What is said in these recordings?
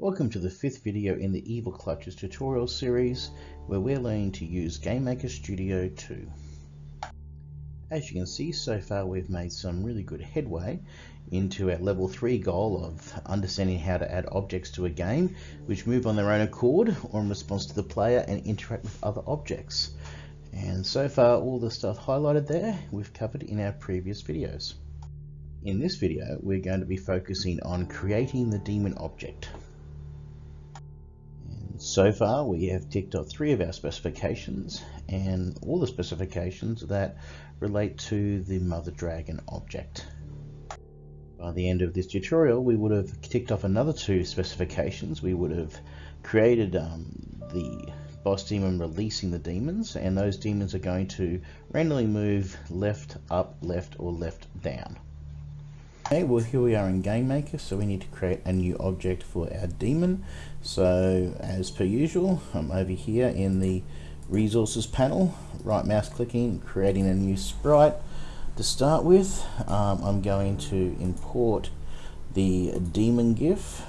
Welcome to the fifth video in the Evil Clutches tutorial series where we're learning to use GameMaker Studio 2. As you can see so far we've made some really good headway into our level 3 goal of understanding how to add objects to a game which move on their own accord or in response to the player and interact with other objects. And so far all the stuff highlighted there we've covered in our previous videos. In this video we're going to be focusing on creating the demon object. So far we have ticked off three of our specifications and all the specifications that relate to the Mother Dragon object. By the end of this tutorial we would have ticked off another two specifications. We would have created um, the boss demon releasing the demons and those demons are going to randomly move left, up, left or left, down. Okay, well here we are in GameMaker, so we need to create a new object for our demon. So as per usual, I'm over here in the resources panel, right mouse clicking, creating a new sprite. To start with, um, I'm going to import the demon GIF.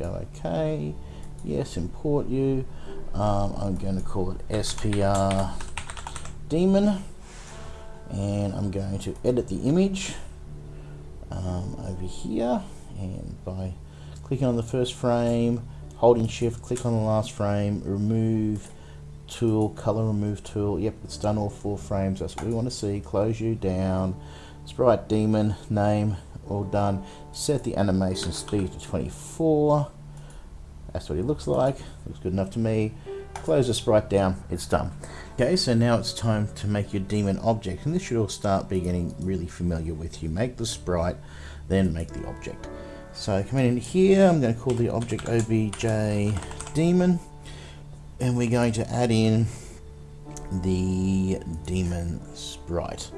Go OK, yes, import you. Um, I'm going to call it SPR demon and I'm going to edit the image um, over here and by clicking on the first frame holding shift click on the last frame remove tool color remove tool yep it's done all four frames. That's what we want to see. Close you down. Sprite demon name all done. Set the animation speed to 24 that's what it looks like. Looks good enough to me. Close the sprite down. It's done okay so now it's time to make your demon object and this should all start be getting really familiar with you make the sprite then make the object so coming in here I'm going to call the object obj demon and we're going to add in the demon sprite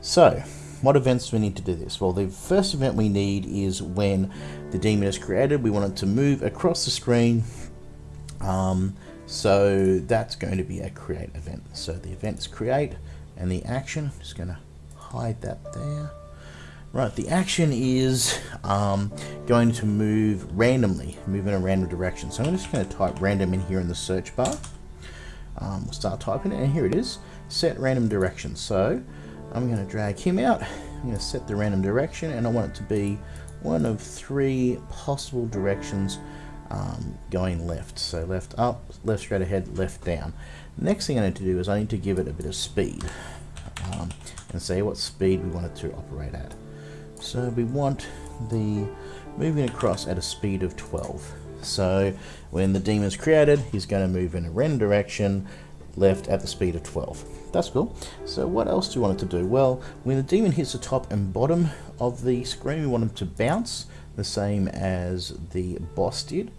so what events do we need to do this? Well, the first event we need is when the demon is created. We want it to move across the screen um, so that's going to be a create event. So the event's create and the action, just going to hide that there. Right, the action is um, going to move randomly, move in a random direction. So I'm just going to type random in here in the search bar. Um, we'll start typing it, and here it is, set random direction. So I'm going to drag him out, I'm going to set the random direction, and I want it to be one of three possible directions um, going left. So left up, left straight ahead, left down. Next thing I need to do is I need to give it a bit of speed um, and say what speed we want it to operate at. So we want the moving across at a speed of 12. So when the demon is created, he's going to move in a random direction, left at the speed of 12. That's cool. So what else do you want it to do? Well, when the demon hits the top and bottom of the screen, we want him to bounce the same as the boss did.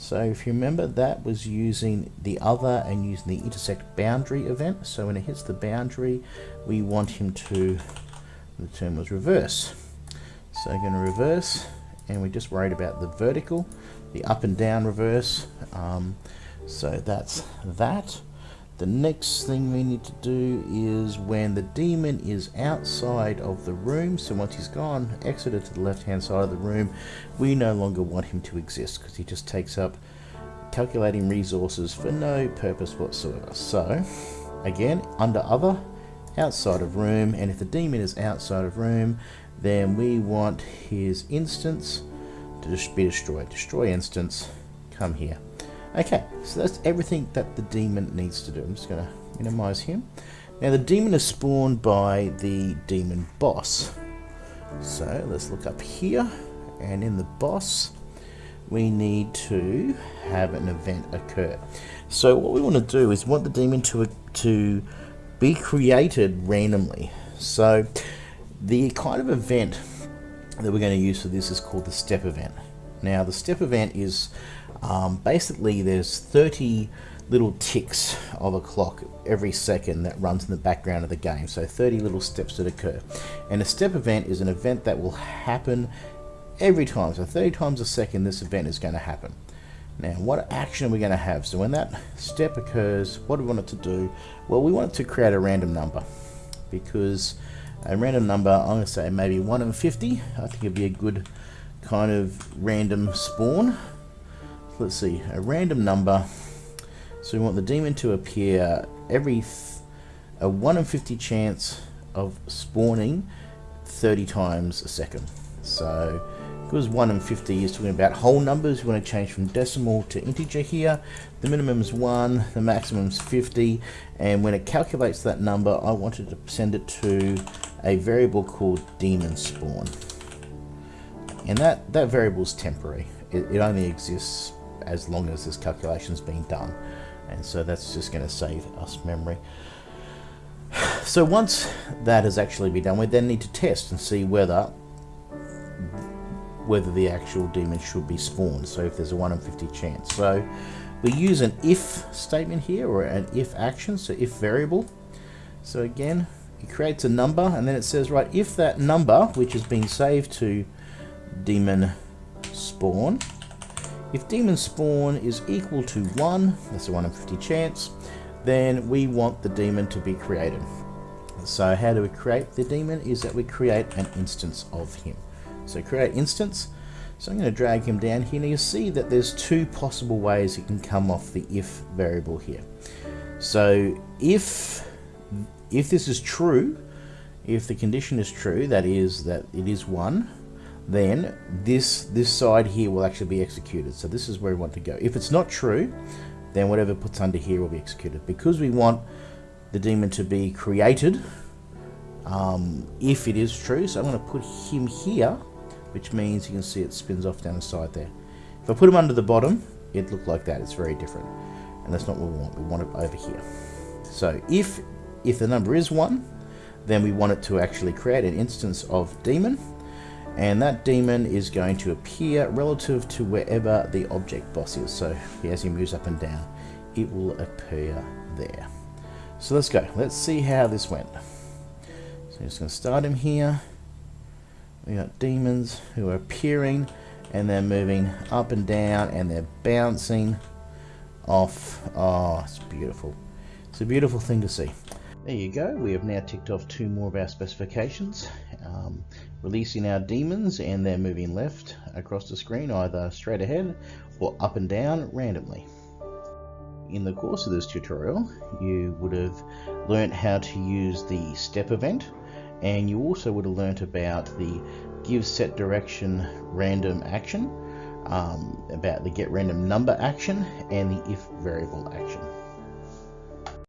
So if you remember, that was using the other and using the intersect boundary event. So when it hits the boundary, we want him to, the term was reverse. So I'm going to reverse, and we just worried about the vertical, the up and down reverse. Um, so that's that. The next thing we need to do is when the demon is outside of the room, so once he's gone, exited to the left hand side of the room, we no longer want him to exist because he just takes up calculating resources for no purpose whatsoever. So, again, under other, outside of room, and if the demon is outside of room, then we want his instance to just be destroyed. Destroy instance, come here. Okay, so that's everything that the demon needs to do. I'm just going to minimize him. Now the demon is spawned by the demon boss. So let's look up here and in the boss we need to have an event occur. So what we want to do is want the demon to, to be created randomly. So the kind of event that we're going to use for this is called the step event. Now the step event is um, basically there's 30 little ticks of a clock every second that runs in the background of the game. So 30 little steps that occur. And a step event is an event that will happen every time. So 30 times a second this event is going to happen. Now what action are we going to have? So when that step occurs, what do we want it to do? Well we want it to create a random number because a random number, I'm going to say maybe 1 in 50. I think it'd be a good kind of random spawn let's see, a random number. So we want the demon to appear every a 1 in 50 chance of spawning 30 times a second. So because 1 in 50 is talking about whole numbers, we want to change from decimal to integer here. The minimum is 1, the maximum is 50, and when it calculates that number, I wanted to send it to a variable called demon spawn. And that, that variable is temporary. It, it only exists as long as this calculation's been done. And so that's just going to save us memory. So once that has actually been done, we then need to test and see whether whether the actual demon should be spawned. So if there's a 1 in 50 chance. So we use an if statement here or an if action, so if variable. So again, it creates a number and then it says, right, if that number, which has been saved to demon spawn, if demon spawn is equal to 1, that's a 1 in 50 chance, then we want the demon to be created. So how do we create the demon? Is that we create an instance of him. So create instance. So I'm going to drag him down here. Now you see that there's two possible ways it can come off the if variable here. So if if this is true, if the condition is true, that is that it is one, then this this side here will actually be executed. So this is where we want to go. If it's not true, then whatever puts under here will be executed. Because we want the demon to be created, um, if it is true, so I'm going to put him here which means you can see it spins off down the side there. If I put him under the bottom, it looked like that. It's very different. And that's not what we want. We want it over here. So if, if the number is 1, then we want it to actually create an instance of demon. And that demon is going to appear relative to wherever the object boss is. So as he moves up and down, it will appear there. So let's go. Let's see how this went. So I'm just going to start him here. We got demons who are appearing and they're moving up and down and they're bouncing off. Oh, it's beautiful. It's a beautiful thing to see. There you go. We have now ticked off two more of our specifications. Um, releasing our demons and they're moving left across the screen either straight ahead or up and down randomly. In the course of this tutorial you would have learnt how to use the step event and you also would have learnt about the give set direction random action, um, about the get random number action, and the if variable action.